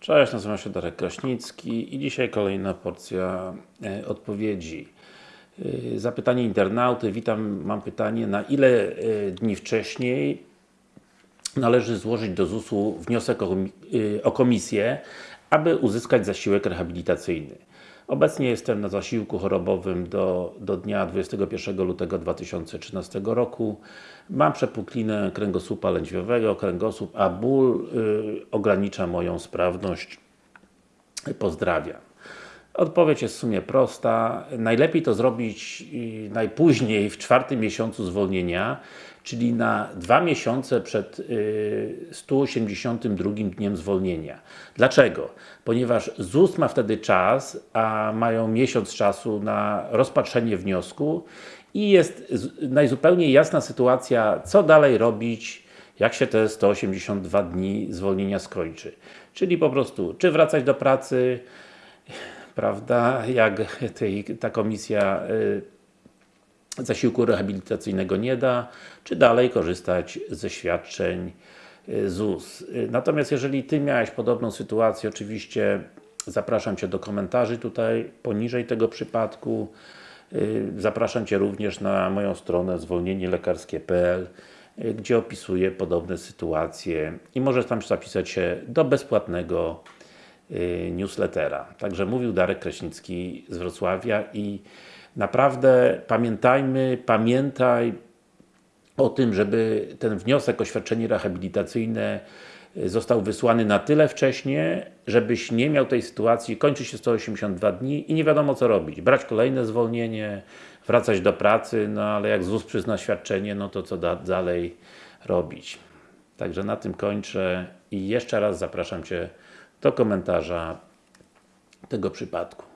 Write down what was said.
Cześć, nazywam się Darek Kraśnicki i dzisiaj kolejna porcja e, odpowiedzi. E, Zapytanie internauty. Witam, mam pytanie, na ile e, dni wcześniej należy złożyć do ZUS-u wniosek o, komi- o komisję, aby uzyskać zasiłek rehabilitacyjny. Obecnie jestem na zasiłku chorobowym do, do dnia 21 lutego 2013 roku. Mam przepuklinę kręgosłupa lędźwiowego, kręgosłup, a ból y, ogranicza moją sprawność. Pozdrawiam. Odpowiedź jest w sumie prosta. Najlepiej to zrobić y, najpóźniej w czwartym miesiącu zwolnienia, czyli na dwa miesiące przed y, 182 dniem zwolnienia. Dlaczego? Ponieważ ZUS ma wtedy czas, a mają miesiąc czasu na rozpatrzenie wniosku i jest najzupełniej jasna sytuacja, co dalej robić, jak się te 182 dni zwolnienia skończy. Czyli po prostu, czy wracać do pracy, prawda, jak tej, ta komisja y, zasiłku rehabilitacyjnego nie da, czy dalej korzystać ze świadczeń y, ZUS. Y, Natomiast jeżeli Ty miałeś podobną sytuację, oczywiście zapraszam Cię do komentarzy tutaj poniżej tego przypadku. Zapraszam Cię również na moją stronę zwolnienielekarskie.pl gdzie opisuję podobne sytuacje i możesz tam zapisać się do bezpłatnego newslettera. Także mówił Darek Kraśnicki z Wrocławia i naprawdę pamiętajmy, pamiętaj o tym, żeby ten wniosek o świadczenie rehabilitacyjne y, został wysłany na tyle wcześnie, żebyś nie miał tej sytuacji, kończy się 182 dni i nie wiadomo co robić. Brać kolejne zwolnienie, wracać do pracy, no ale jak ZUS przyzna świadczenie, no to co da, dalej robić. Także na tym kończę i jeszcze raz zapraszam Cię do komentarza tego przypadku.